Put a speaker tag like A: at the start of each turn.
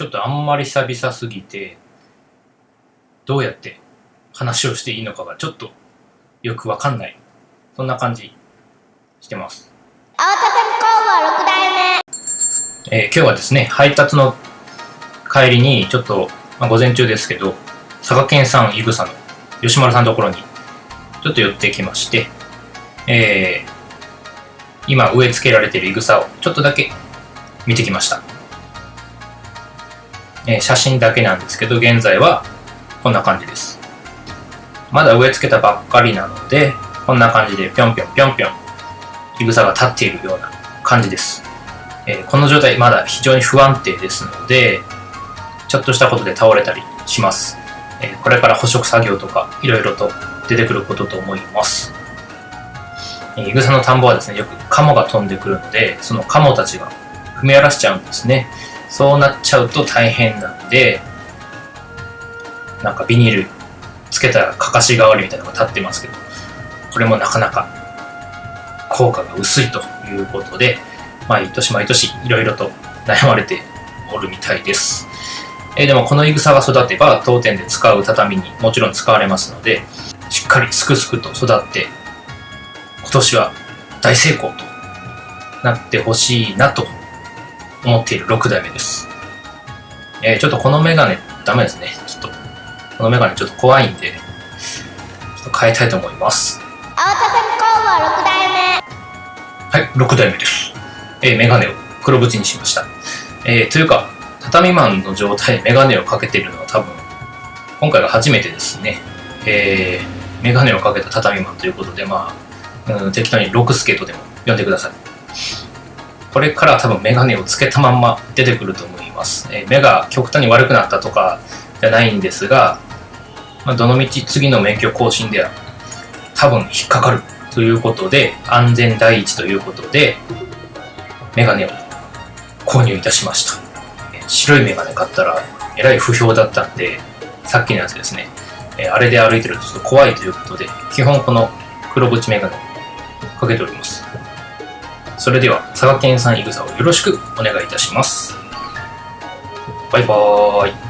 A: ちょっとあんまり久々すぎて、どうやって話をしていいのかがちょっとよくわかんない。そんな感じしてます。
B: 青田工房6代目
A: えー今日はですね、配達の帰りに、ちょっと、まあ、午前中ですけど、佐賀県産いぐさの吉丸さんのところに、ちょっと寄ってきまして、えー今植え付けられているいぐさをちょっとだけ見てきました。え写真だけなんですけど、現在はこんな感じです。まだ植え付けたばっかりなので、こんな感じでぴょんぴょんぴょんぴょん、いぐさが立っているような感じです。えこの状態まだ非常に不安定ですので、ちょっとしたことで倒れたりします。えこれから捕食作業とかいろいろと出てくることと思います。えいぐさの田んぼはですね、よくカモが飛んでくるので、そのカモたちが踏み荒らしちゃうんですね。そうなっちゃうと大変なんで、なんかビニールつけたらかかし代わりみたいなのが立ってますけど、これもなかなか効果が薄いということで、毎年毎年いろいろと悩まれておるみたいです。えーでもこのいぐさが育てば当店で使う畳にもちろん使われますので、しっかりすくすくと育って、今年は大成功となってほしいなと思っている6代目です。えーちょっとこのメガネダメですね。ちょっと、このメガネちょっと怖いんで、ちょっと変えたいと思います。
B: 青田工房6代目
A: はい、6代目です。えーメガネを黒縁にしました。えーというか、畳マンの状態でメガネをかけているのは多分、今回が初めてですね。えーメガネをかけた畳マンということで、まあ、うん、適当にロクスケとでも呼んでください。これから多分メガネをつけたまんま出てくると思います。え目が極端に悪くなったとかじゃないんですが、まあ、どのみち次の免許更新では多分引っかかるということで、安全第一ということで、メガネを購入いたしました。白いメガネ買ったら、えらい不評だったんで、さっきのやつですね、えあれで歩いてるとちょっと怖いということで、基本この黒縁メガネをかけております。それでは、佐賀県産いぐさをよろしくお願いいたします。バイバーイ。